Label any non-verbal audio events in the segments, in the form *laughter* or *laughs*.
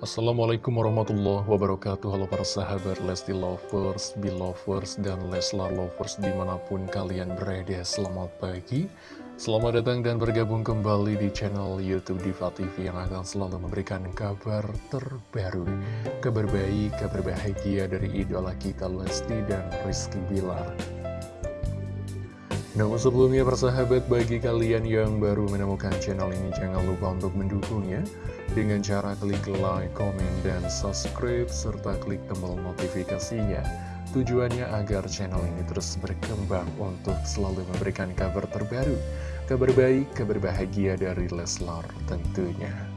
Assalamualaikum warahmatullahi wabarakatuh. Halo para sahabat Lesti Lovers, Belovers, dan Leslar Lovers di mana pun kalian berada. Selamat pagi. Selamat datang dan bergabung kembali di channel Youtube Diva TV Yang akan selalu memberikan kabar terbaru. Kabar baik, kabar bahagia dari idola kita Lesti dan Rizky Bilar namun sebelumnya persahabat bagi kalian yang baru menemukan channel ini jangan lupa untuk mendukungnya dengan cara klik like, komen, dan subscribe serta klik tombol notifikasinya. Tujuannya agar channel ini terus berkembang untuk selalu memberikan kabar terbaru, kabar baik, kabar bahagia dari Leslar tentunya.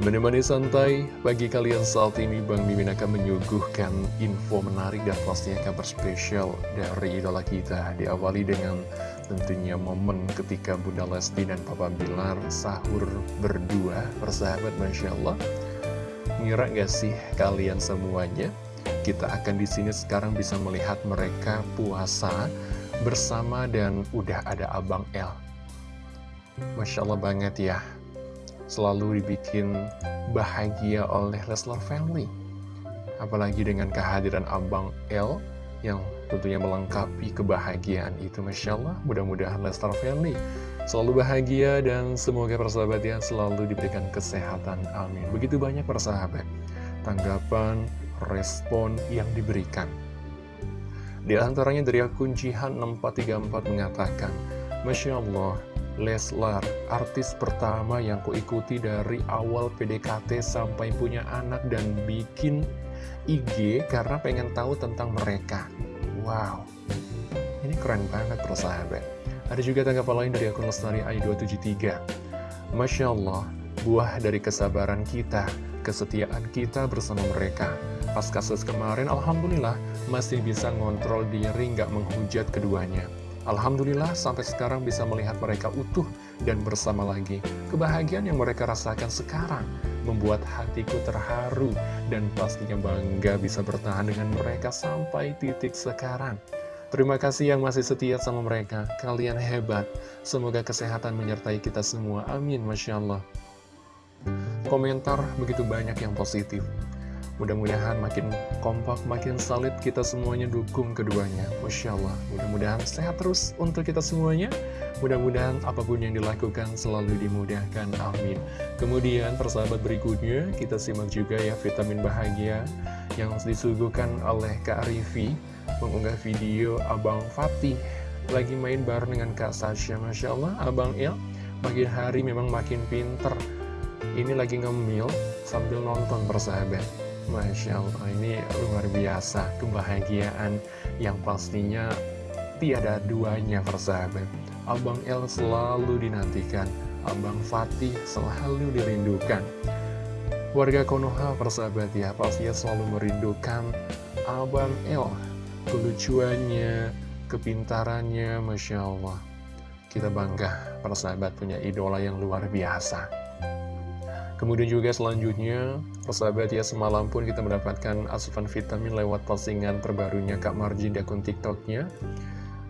Menemani santai, bagi kalian saat ini Bang Mimin akan menyuguhkan info menarik dan pastinya kabar spesial dari idola kita. Diawali dengan tentunya momen ketika Bunda Lesti dan Papa Bilar sahur berdua. Persahabat Masya Allah. Ngira gak sih kalian semuanya? Kita akan di sini sekarang bisa melihat mereka puasa bersama dan udah ada Abang L Masya Allah banget ya selalu dibikin bahagia oleh Leslar Family. Apalagi dengan kehadiran Abang L yang tentunya melengkapi kebahagiaan itu. Masya Allah, mudah-mudahan Leslar Family selalu bahagia dan semoga persahabat ya selalu diberikan kesehatan. Amin. Begitu banyak persahabat tanggapan, respon yang diberikan. Di antaranya dari akun Jihan 6434 mengatakan, Masya Allah, Leslar, artis pertama yang kuikuti dari awal PDKT sampai punya anak dan bikin IG karena pengen tahu tentang mereka. Wow, ini keren banget persahabat. Ada juga tanggapan lain dari akun Lestari AI273. Masya Allah, buah dari kesabaran kita, kesetiaan kita bersama mereka. Pas kasus kemarin, Alhamdulillah, masih bisa ngontrol diri nggak menghujat keduanya. Alhamdulillah sampai sekarang bisa melihat mereka utuh dan bersama lagi. Kebahagiaan yang mereka rasakan sekarang membuat hatiku terharu dan pastinya bangga bisa bertahan dengan mereka sampai titik sekarang. Terima kasih yang masih setia sama mereka. Kalian hebat. Semoga kesehatan menyertai kita semua. Amin. Masya Allah. Komentar begitu banyak yang positif. Mudah-mudahan makin kompak, makin solid kita semuanya dukung keduanya. Masya Allah, mudah-mudahan sehat terus untuk kita semuanya. Mudah-mudahan apa pun yang dilakukan selalu dimudahkan. Amin. Kemudian persahabat berikutnya, kita simak juga ya vitamin bahagia yang disuguhkan oleh Kak Rivi mengunggah video Abang Fatih lagi main bareng dengan Kak Sasha. Masya Allah, Abang Il makin hari memang makin pinter. Ini lagi ngemil sambil nonton persahabat. Masya Allah, ini luar biasa kebahagiaan yang pastinya tiada duanya persahabat. Abang El selalu dinantikan, Abang Fatih selalu dirindukan. Warga Konoha persahabat ya, pastinya selalu merindukan Abang El. Kelucuannya, kepintarannya, Masya Allah. Kita bangga persahabat punya idola yang luar biasa. Kemudian juga selanjutnya, persahabat ya semalam pun kita mendapatkan asupan vitamin lewat postingan terbarunya Kak Marjin di akun TikToknya.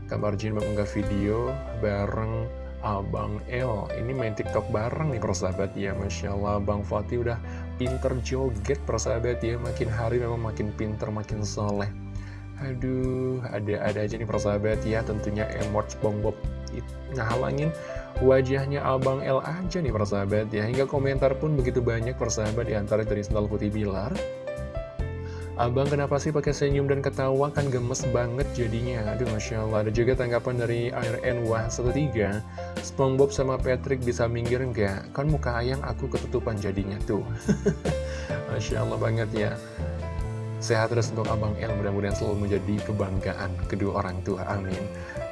Kak Marjin mengunggah video bareng Abang El. Ini main TikTok bareng nih persahabat ya, Masya Allah Bang Fatih udah pinter joget persahabat ya, makin hari memang makin pinter, makin soleh. Aduh, ada-ada aja nih persahabat ya, tentunya emot SpongeBob ngehalangin wajahnya Abang L aja nih persahabat ya. Hingga komentar pun begitu banyak persahabat di antara dari Sendal Putih Bilar. Abang kenapa sih pakai senyum dan ketawa? Kan gemes banget jadinya. Aduh Masya Allah. Ada juga tanggapan dari Air NW13 SpongeBob sama Patrick bisa minggir nggak? Kan muka ayang aku ketutupan jadinya tuh. *laughs* Masya Allah banget ya Sehat terus untuk Abang El, mudah-mudahan selalu menjadi kebanggaan kedua orang tua, amin.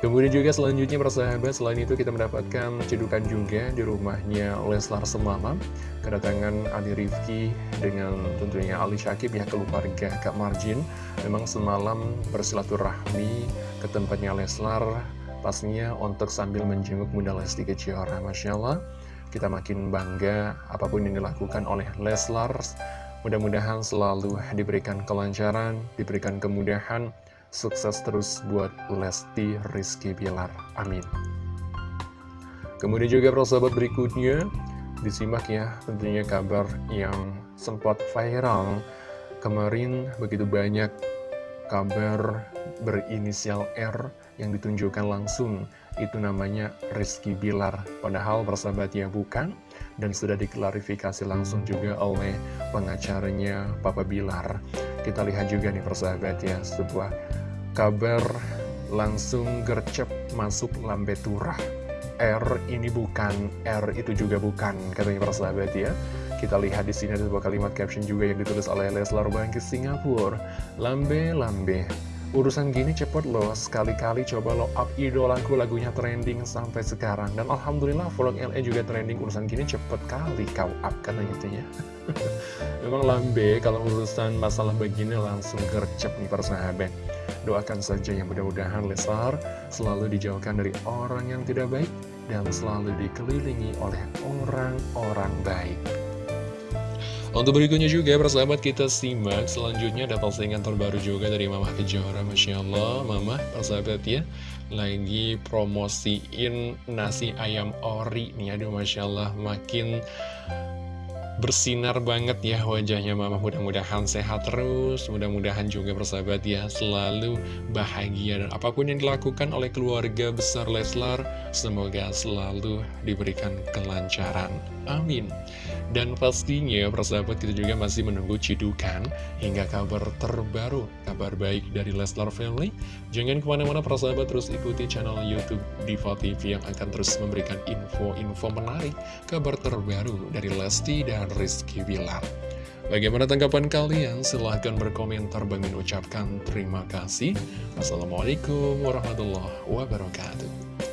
Kemudian juga selanjutnya persahabat, selain itu kita mendapatkan cedukan juga di rumahnya Leslar semalam. Kedatangan Ali Rifki dengan tentunya Ali Syakib ya keluarga Kak Marjin. Memang semalam bersilaturahmi ke tempatnya Leslar, pastinya untuk sambil menjenguk Bunda Lesti Kejora. Masya Allah, kita makin bangga apa pun yang dilakukan oleh Leslar Mudah-mudahan selalu diberikan kelancaran, diberikan kemudahan, sukses terus buat Lesti Rizky Bilar. Amin. Kemudian juga persahabat berikutnya, Disimak ya tentunya kabar yang sempat viral Kemarin begitu banyak kabar berinisial R yang ditunjukkan langsung Itu namanya Rizky Bilar Padahal persahabat ya bukan Dan sudah diklarifikasi langsung juga oleh pengacaranya Papa Bilar Kita lihat juga nih persahabat ya Sebuah kabar langsung gercep masuk lambe turah R ini bukan, R itu juga bukan Katanya persahabat ya kita lihat di sini ada sebuah kalimat caption juga yang ditulis oleh Leslar Bangkit Singapura. Lambe, lambe. Urusan gini cepet loh, sekali-kali coba lo up idolaku lagunya trending sampai sekarang. Dan Alhamdulillah vlog LA juga trending, urusan gini cepet kali kau up kan gitu ya. *laughs* Memang lambe kalau urusan masalah begini langsung gercep nih persahabat. Doakan saja yang mudah-mudahan Leslar selalu dijauhkan dari orang yang tidak baik dan selalu dikelilingi oleh orang-orang baik. Untuk berikutnya juga persahabat kita simak selanjutnya. Ada postingan terbaru juga dari Mama Kejora Masya Allah. Mama persahabat ya. Lagi promosiin nasi ayam ori nih. Aduh Masya Allah makin bersinar banget ya wajahnya mama. Mudah-mudahan sehat terus mudah-mudahan juga persahabat ya selalu bahagia. Dan apa pun yang dilakukan oleh keluarga besar Leslar semoga selalu diberikan kelancaran. Amin. Dan pastinya persahabat kita juga masih menunggu cidukan hingga kabar terbaru kabar baik dari Leslar Family. Jangan ke mana-mana persahabat terus ikuti channel Youtube Diva TV yang akan terus memberikan info-info menarik kabar terbaru dari Lesti dan Rizky Bilar. Bagaimana tanggapan kalian? Silahkan berkomentar. Bang ucapkan terima kasih. Assalamualaikum warahmatullahi wabarakatuh.